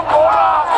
出国了。